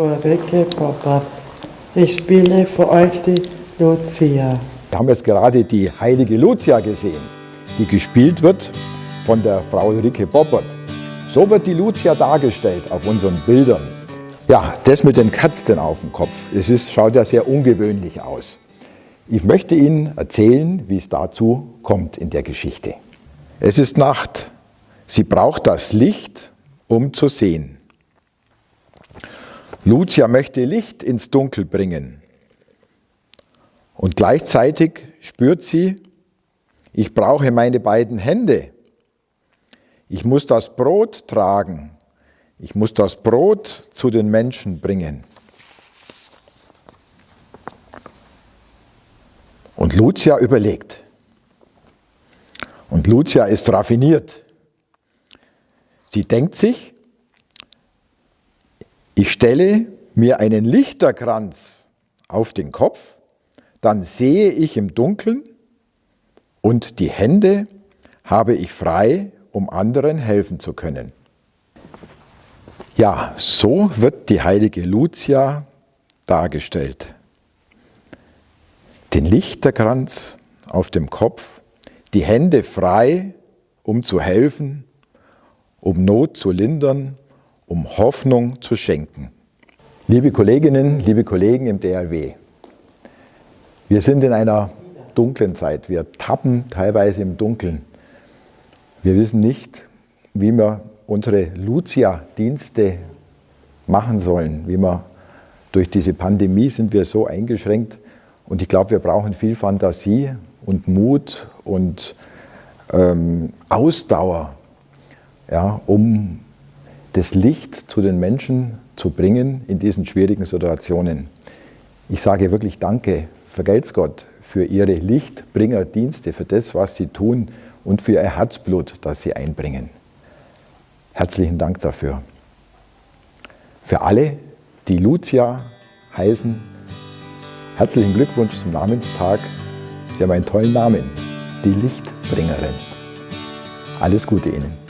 Ulrike. Ich spiele für euch die Lucia. Wir haben jetzt gerade die heilige Lucia gesehen, die gespielt wird von der Frau Ulrike Boppert. So wird die Lucia dargestellt auf unseren Bildern. Ja, das mit den Katzen auf dem Kopf, es ist, schaut ja sehr ungewöhnlich aus. Ich möchte Ihnen erzählen, wie es dazu kommt in der Geschichte. Es ist Nacht. Sie braucht das Licht, um zu sehen. Lucia möchte Licht ins Dunkel bringen. Und gleichzeitig spürt sie, ich brauche meine beiden Hände. Ich muss das Brot tragen. Ich muss das Brot zu den Menschen bringen. Und Lucia überlegt. Und Lucia ist raffiniert. Sie denkt sich, ich stelle mir einen Lichterkranz auf den Kopf, dann sehe ich im Dunkeln und die Hände habe ich frei, um anderen helfen zu können. Ja, so wird die heilige Lucia dargestellt den Lichterkranz auf dem Kopf, die Hände frei, um zu helfen, um Not zu lindern, um Hoffnung zu schenken. Liebe Kolleginnen, liebe Kollegen im DLW, wir sind in einer dunklen Zeit. Wir tappen teilweise im Dunkeln. Wir wissen nicht, wie wir unsere Lucia-Dienste machen sollen. Wie wir durch diese Pandemie sind wir so eingeschränkt, und ich glaube, wir brauchen viel Fantasie und Mut und ähm, Ausdauer, ja, um das Licht zu den Menschen zu bringen in diesen schwierigen Situationen. Ich sage wirklich Danke, vergelt's Gott, für Ihre Lichtbringerdienste, für das, was Sie tun und für Ihr Herzblut, das Sie einbringen. Herzlichen Dank dafür. Für alle, die Lucia heißen, Herzlichen Glückwunsch zum Namenstag. Sie haben einen tollen Namen, die Lichtbringerin. Alles Gute Ihnen.